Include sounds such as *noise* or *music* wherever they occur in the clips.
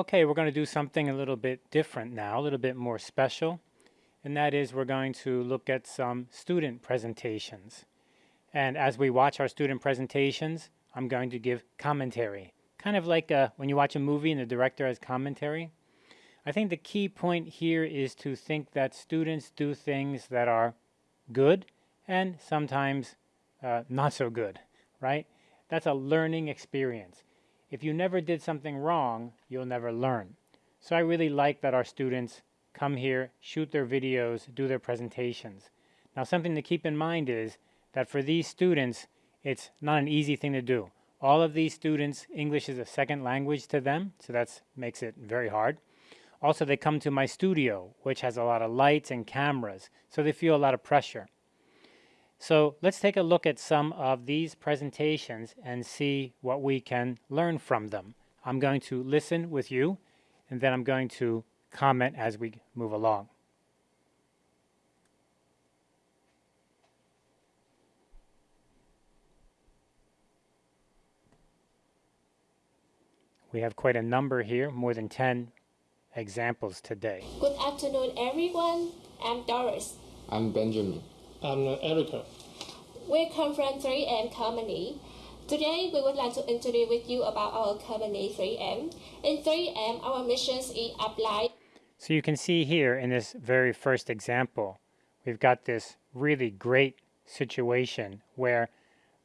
Okay, we're going to do something a little bit different now, a little bit more special, and that is we're going to look at some student presentations. And as we watch our student presentations, I'm going to give commentary, kind of like uh, when you watch a movie and the director has commentary. I think the key point here is to think that students do things that are good and sometimes uh, not so good, right? That's a learning experience. If you never did something wrong, you'll never learn. So I really like that our students come here, shoot their videos, do their presentations. Now something to keep in mind is that for these students, it's not an easy thing to do. All of these students, English is a second language to them, so that makes it very hard. Also, they come to my studio, which has a lot of lights and cameras, so they feel a lot of pressure. So let's take a look at some of these presentations and see what we can learn from them. I'm going to listen with you, and then I'm going to comment as we move along. We have quite a number here, more than 10 examples today. Good afternoon, everyone. I'm Doris. I'm Benjamin. I'm uh, Erica. We come from 3M Company. Today, we would like to interview with you about our company 3M. In 3M, our mission is apply. So you can see here in this very first example, we've got this really great situation where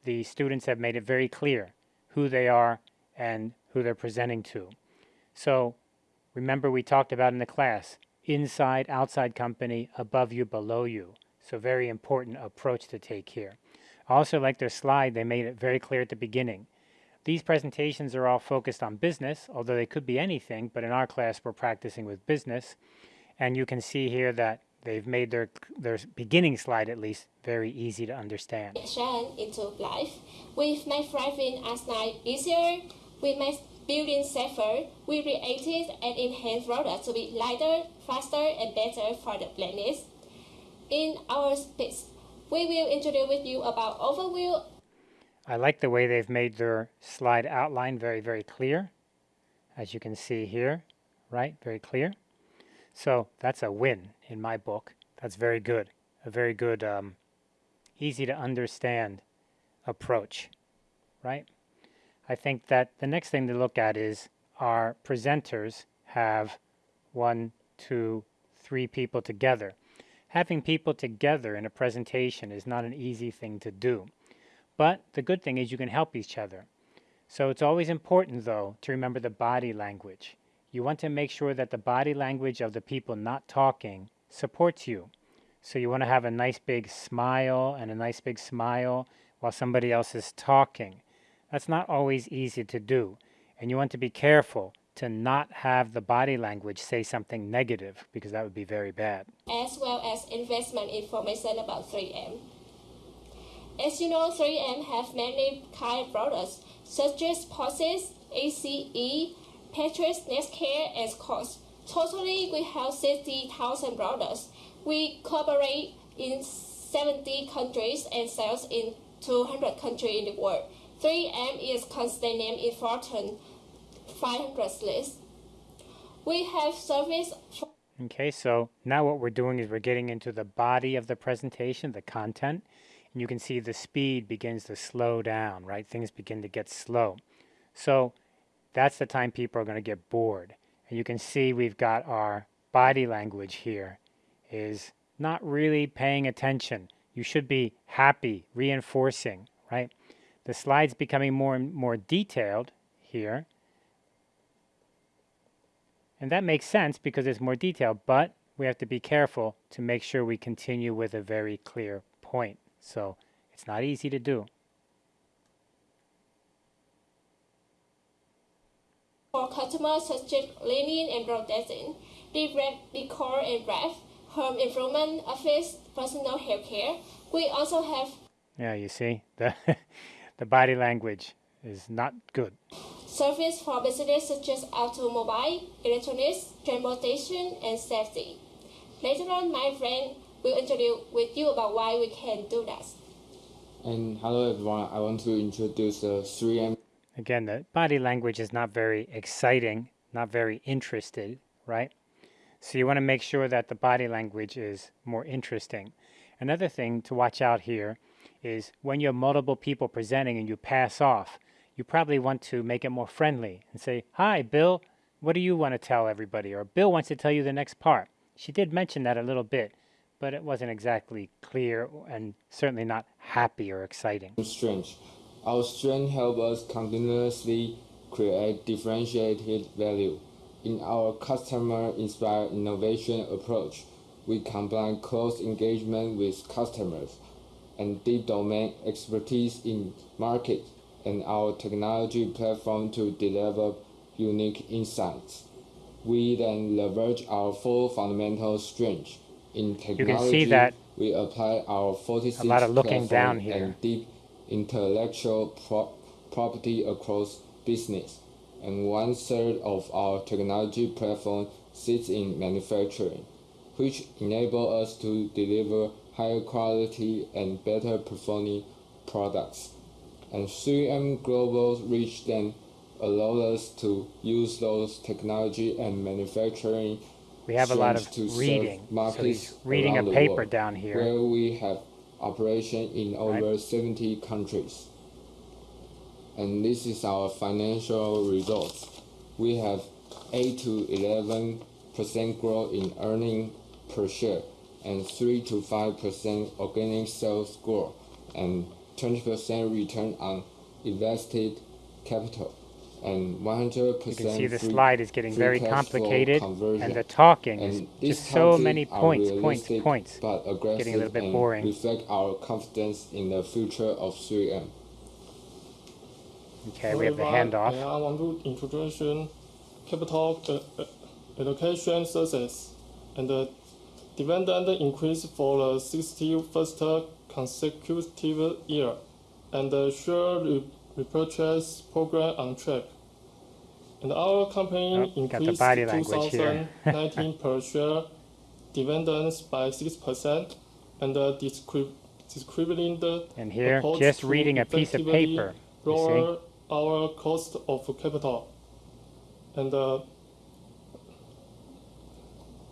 the students have made it very clear who they are and who they're presenting to. So remember we talked about in the class, inside, outside company, above you, below you. So very important approach to take here. Also like their slide, they made it very clear at the beginning. These presentations are all focused on business, although they could be anything, but in our class we're practicing with business. And you can see here that they've made their, their beginning slide at least very easy to understand. into life. We've made thriving as life easier. We make building safer. We created and enhanced products to be lighter, faster, and better for the planet. In our space. we will introduce with you about overview. I like the way they've made their slide outline very, very clear. As you can see here, right? Very clear. So that's a win in my book. That's very good. A very good, um, easy to understand approach, right? I think that the next thing to look at is our presenters have one, two, three people together. Having people together in a presentation is not an easy thing to do. But the good thing is you can help each other. So it's always important, though, to remember the body language. You want to make sure that the body language of the people not talking supports you. So you want to have a nice big smile and a nice big smile while somebody else is talking. That's not always easy to do. And you want to be careful to not have the body language say something negative because that would be very bad. As well as investment information about 3M. As you know, 3M have many kind of products such as Posses, ACE, Patriot, Nexcare, and Scotch. Totally, we have 60,000 products. We cooperate in 70 countries and sales in 200 countries in the world. 3M is constant name in 500 list. We have service Okay, so now what we're doing is we're getting into the body of the presentation, the content, and you can see the speed begins to slow down, right? Things begin to get slow. So that's the time people are going to get bored. And you can see we've got our body language here is not really paying attention. You should be happy, reinforcing, right? The slide's becoming more and more detailed here. And that makes sense because it's more detailed, but we have to be careful to make sure we continue with a very clear point. So it's not easy to do. For customers such as cleaning and broadcasting, decor and wrap, home improvement, office, personal hair care. We also have yeah, you see, the *laughs* the body language is not good. Service for business such as automobile, electronics, transportation, and safety. Later on, my friend will introduce with you about why we can do that. And hello everyone, I want to introduce the 3M. Again, the body language is not very exciting, not very interested, right? So you want to make sure that the body language is more interesting. Another thing to watch out here is when you have multiple people presenting and you pass off, you probably want to make it more friendly and say, Hi, Bill, what do you want to tell everybody? Or Bill wants to tell you the next part. She did mention that a little bit, but it wasn't exactly clear and certainly not happy or exciting. Strength. Our strength help us continuously create differentiated value. In our customer-inspired innovation approach, we combine close engagement with customers and deep domain expertise in market and our technology platform to deliver unique insights. We then leverage our four fundamental strengths. In technology, You can see that we apply our 46 a lot of looking down here. and deep intellectual pro- property across business. And one third of our technology platform sits in manufacturing, which enable us to deliver higher quality and better performing products. And 3M Global's reach then allow us to use those technology and manufacturing We have a lot to of serve reading. So markets he's reading a paper world, down here. where we have operation in over 70 countries. And this is our financial results. We have 8 to 11 percent growth in earning per share and 3 to 5 percent organic sales growth and 20 percent return on invested capital and 100 percent You can see the free- slide is getting very cash flow complicated, conversion. and the talking is And this just so target many are points, points, realistic points. But aggressive Getting a little bit and boring. reflect our confidence in the future of 3M. Okay, we have the Everyone, handoff. I want to introduce capital uh, uh, allocation success and the dividend increase for the 61st consecutive year and the share repurchase program on track. And our company Oh, increased body 2019 *laughs* per share dividends by 6% and uh, discri- the And here, just reading a piece of paper. You see? lower our cost of capital. And uh,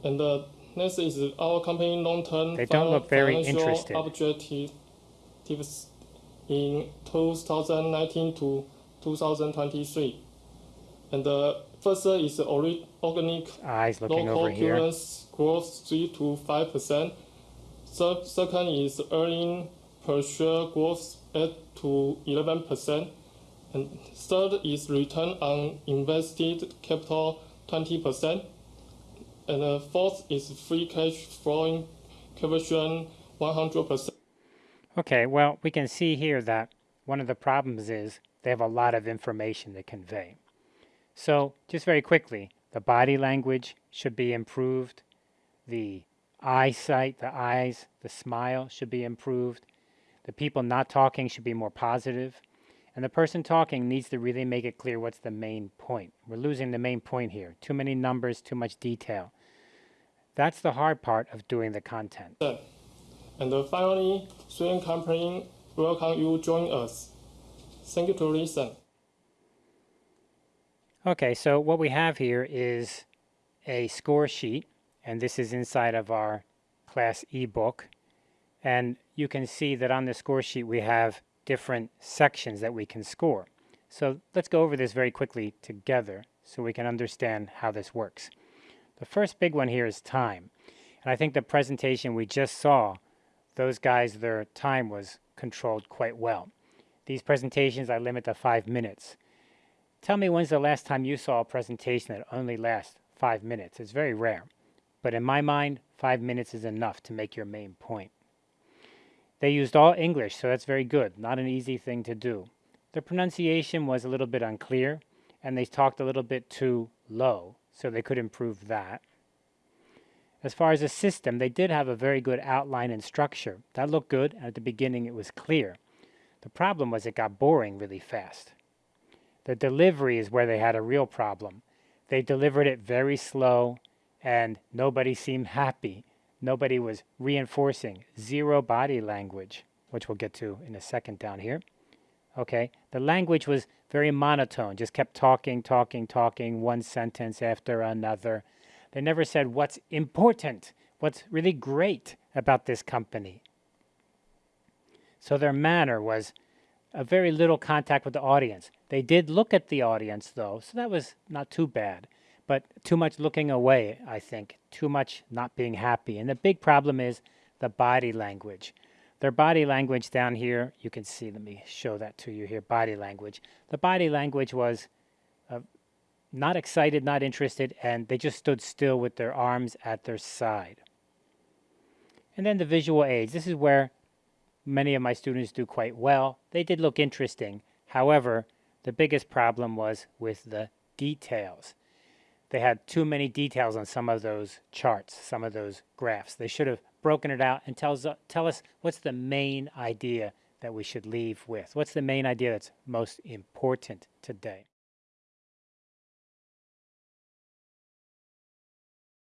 and uh, next is our company long-term They don't look very financial interested. objectives in 2019 to 2023. And the first is organic Eyes looking local growth 3 to 5 percent. Se- second is earning per share growth 8 to 11 percent. And third is return on invested capital 20 percent. And the fourth is free cash flowing conversion 100 percent. Okay, well, we can see here that one of the problems is they have a lot of information to convey. So, just very quickly, the body language should be improved, the eyesight, the eyes, the smile should be improved, the people not talking should be more positive, and the person talking needs to really make it clear what's the main point. We're losing the main point here. Too many numbers, too much detail. That's the hard part of doing the content. And finally, Sweden Company welcome you join us. Thank you to listen. Okay, so what we have here is a score sheet, and this is inside of our class ebook. And you can see that on the score sheet we have different sections that we can score. So let's go over this very quickly together so we can understand how this works. The first big one here is time. And I think the presentation we just saw, those guys, their time was controlled quite well. These presentations I limit to five minutes. Tell me when's the last time you saw a presentation that only lasts five minutes? It's very rare. But in my mind, five minutes is enough to make your main point. They used all English, so that's very good. Not an easy thing to do. The pronunciation was a little bit unclear, and they talked a little bit too low, so they could improve that. As far as the system, they did have a very good outline and structure. That looked good, and at the beginning it was clear. The problem was it got boring really fast. The delivery is where they had a real problem. They delivered it very slow, and nobody seemed happy. Nobody was reinforcing. Zero body language, which we'll get to in a second down here. Okay? The language was very monotone, just kept talking, talking, talking, one sentence after another. They never said what's important, what's really great about this company. So their manner was a very little contact with the audience. They did look at the audience though, so that was not too bad. But too much looking away, I think, too much not being happy. And the big problem is the body language. Their body language down here, you can see, let me show that to you here, body language. The body language was uh, not excited, not interested, and they just stood still with their arms at their side. And then the visual aids. This is where many of my students do quite well. They did look interesting. However, the biggest problem was with the details. They had too many details on some of those charts, some of those graphs. They should have broken it out and tells, tell us what's the main idea that we should leave with. What's the main idea that's most important today?